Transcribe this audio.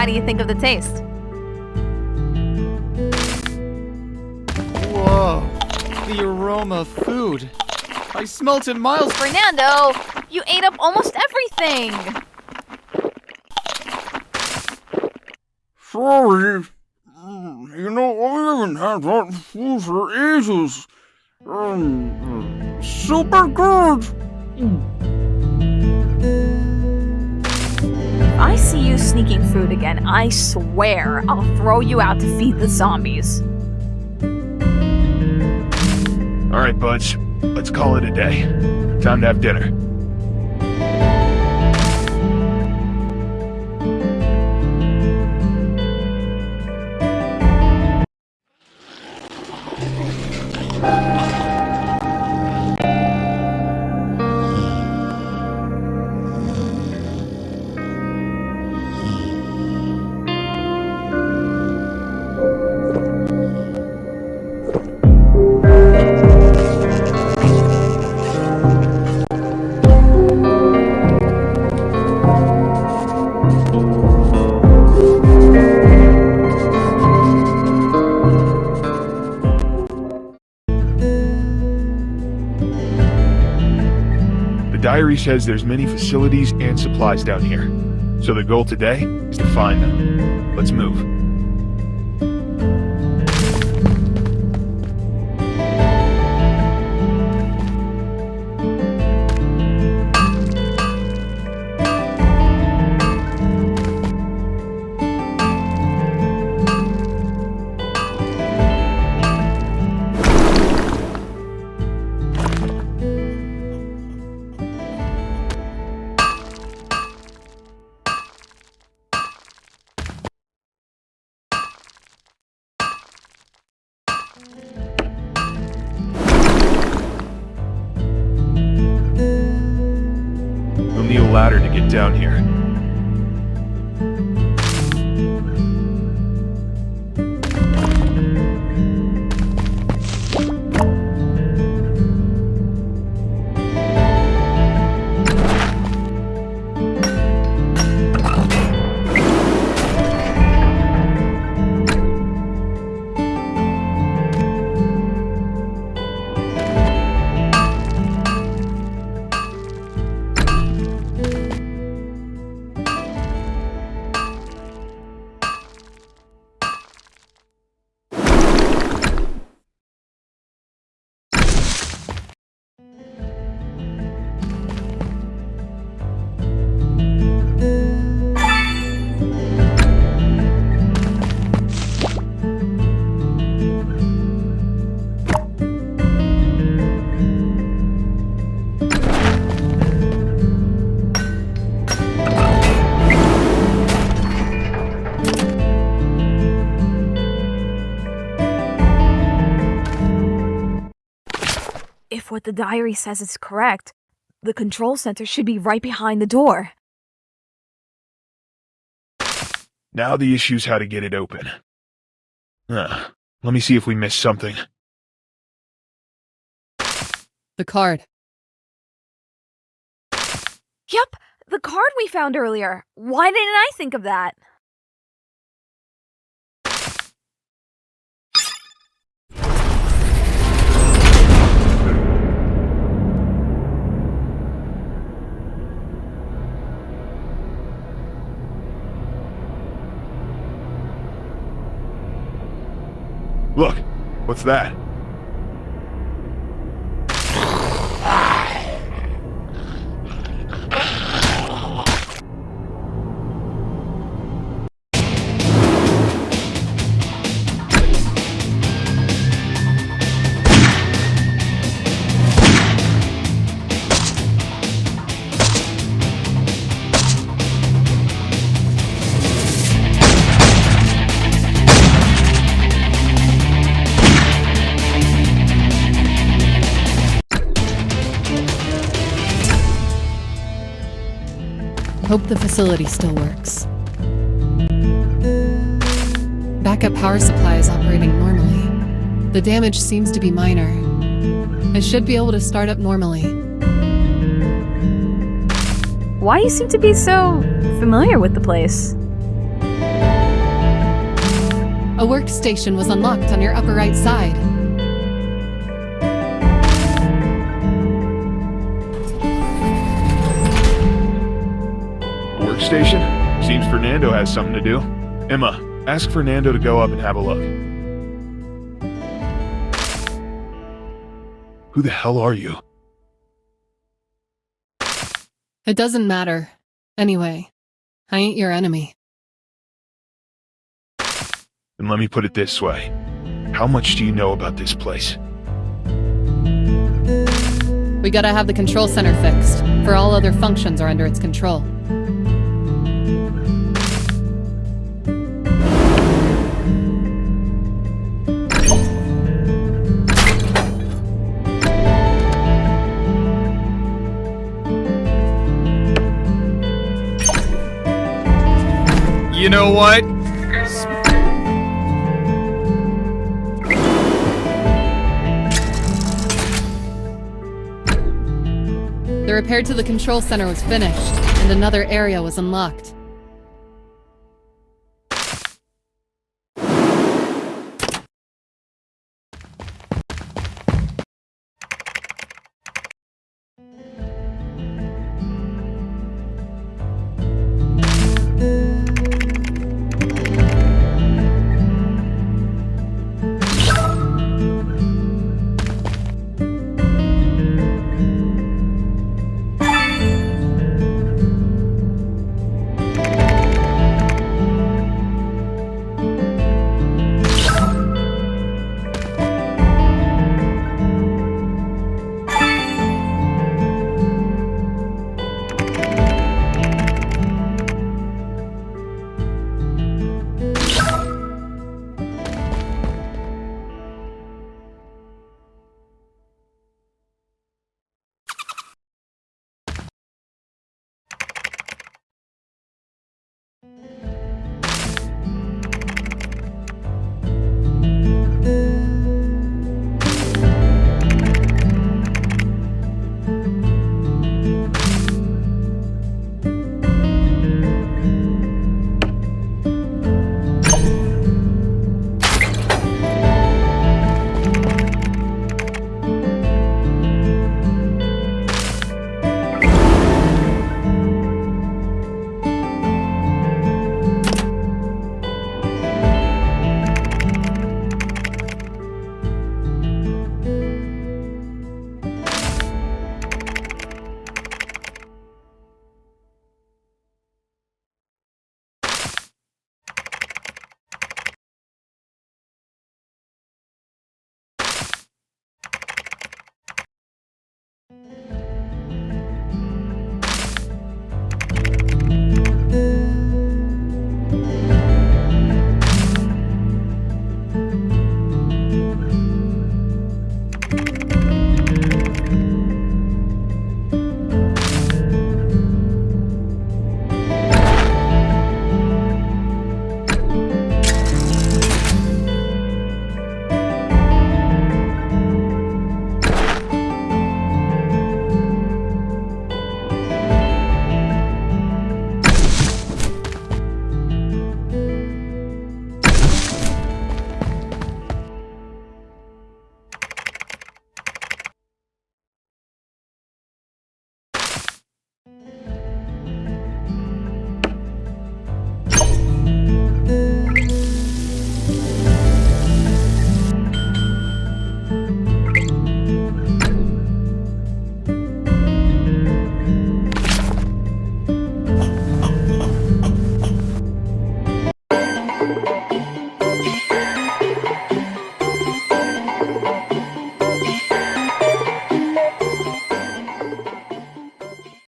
How do you think of the taste? Whoa, the aroma of food. I smelt it miles. Fernando, you ate up almost everything. Sorry. Mm, You know, I haven't had that food for ages. Um, super good. I see you sneaking food again, I swear I'll throw you out to feed the zombies. All right, buds. Let's call it a day. Time to have dinner. Diary says there's many facilities and supplies down here. So the goal today is to find them. Let's move. Down here. If what the diary says is correct, the control center should be right behind the door. Now the issue's how to get it open. Huh. Let me see if we missed something. The card. Yup, the card we found earlier. Why didn't I think of that? Look, what's that? Hope the facility still works. Backup power supply is operating normally. The damage seems to be minor. I should be able to start up normally. Why you seem to be so familiar with the place? A workstation was unlocked on your upper right side. Workstation? Seems Fernando has something to do. Emma, ask Fernando to go up and have a look. Who the hell are you? It doesn't matter. Anyway, I ain't your enemy. And let me put it this way. How much do you know about this place? We gotta have the control center fixed, for all other functions are under its control. You know what? The repair to the control center was finished, and another area was unlocked.